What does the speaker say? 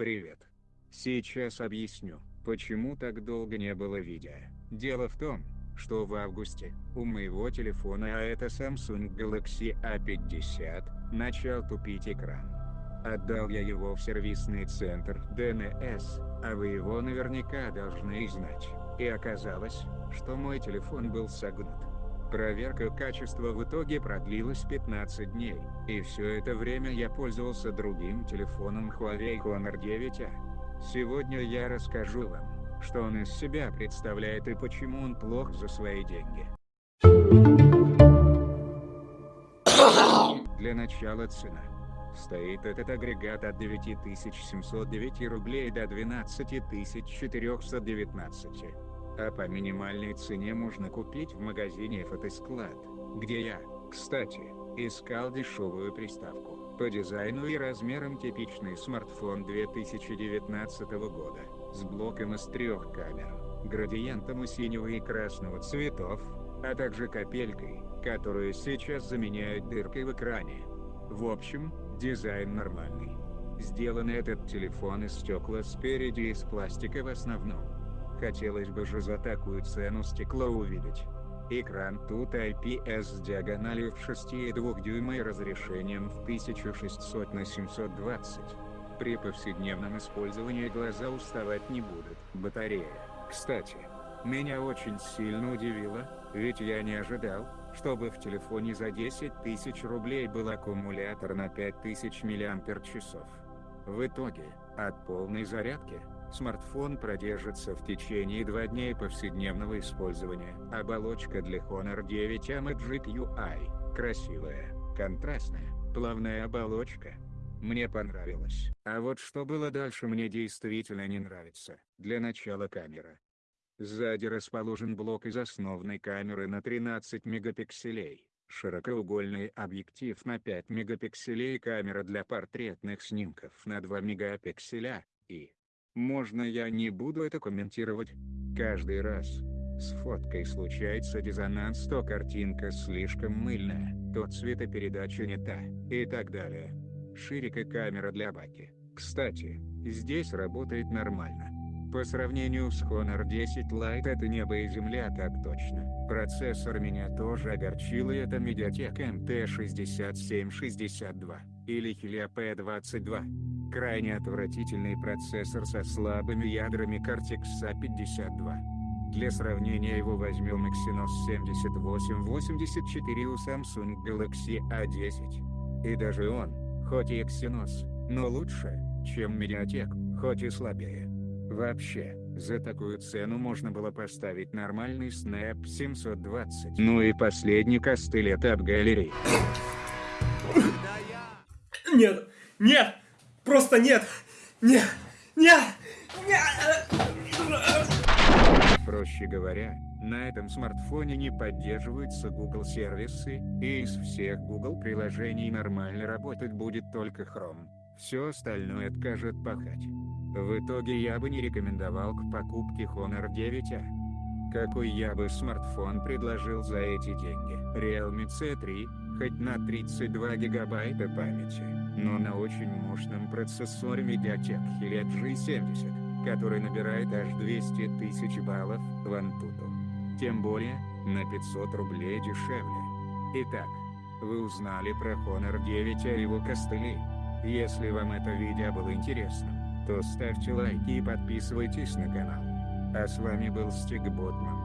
Привет. Сейчас объясню, почему так долго не было видео. Дело в том, что в августе, у моего телефона, а это Samsung Galaxy A50, начал тупить экран. Отдал я его в сервисный центр DNS, а вы его наверняка должны знать. И оказалось, что мой телефон был согнут. Проверка качества в итоге продлилась 15 дней, и все это время я пользовался другим телефоном Huawei Honor 9A. Сегодня я расскажу вам, что он из себя представляет и почему он плох за свои деньги. Для начала цена. Стоит этот агрегат от 9709 рублей до 12419. А по минимальной цене можно купить в магазине Фотосклад, где я, кстати, искал дешевую приставку. По дизайну и размерам типичный смартфон 2019 года, с блоком из трех камер, градиентом из синего и красного цветов, а также капелькой, которую сейчас заменяют дыркой в экране. В общем, дизайн нормальный. Сделан этот телефон из стекла спереди и из пластика в основном. Хотелось бы же за такую цену стекло увидеть. Экран тут IPS с диагональю в 6,2 дюйма и разрешением в 1600 на 720. При повседневном использовании глаза уставать не будут. Батарея. Кстати, меня очень сильно удивило, ведь я не ожидал, чтобы в телефоне за 10 тысяч рублей был аккумулятор на 5000 мАч. В итоге, от полной зарядки, Смартфон продержится в течение 2 дней повседневного использования. Оболочка для Honor 9 Magic UI. Красивая, контрастная, плавная оболочка. Мне понравилось. А вот что было дальше мне действительно не нравится. Для начала камера. Сзади расположен блок из основной камеры на 13 мегапикселей, широкоугольный объектив на 5 мегапикселей камера для портретных снимков на 2 мегапикселя, и, можно я не буду это комментировать? Каждый раз. С фоткой случается диссонанс, то картинка слишком мыльная, то цветопередача не та, и так далее. Ширика камера для баки. Кстати, здесь работает нормально. По сравнению с Honor 10 Lite это небо и земля так точно. Процессор меня тоже огорчил и это Mediatek MT6762, или Helio P22. Крайне отвратительный процессор со слабыми ядрами Cortex A52. Для сравнения его возьмем Exynos 7884 у Samsung Galaxy A10. И даже он, хоть и Exynos, но лучше, чем Mediatek, хоть и слабее. Вообще, за такую цену можно было поставить нормальный Snap 720. Ну и последний костыль от галереи. Нет, нет! Просто нет! Нет! Нет! Нет! Проще говоря, на этом смартфоне не поддерживаются Google сервисы, и из всех Google приложений нормально работать будет только Chrome. Все остальное откажет пахать. В итоге я бы не рекомендовал к покупке Honor 9A. Какой я бы смартфон предложил за эти деньги? Realme C3, хоть на 32 гигабайта памяти но на очень мощном процессоре Mediatek Helio G70, который набирает аж 200 тысяч баллов в Antutu. Тем более, на 500 рублей дешевле. Итак, вы узнали про Honor 9 и его костыли. Если вам это видео было интересным, то ставьте лайки и подписывайтесь на канал. А с вами был Стиг Ботман.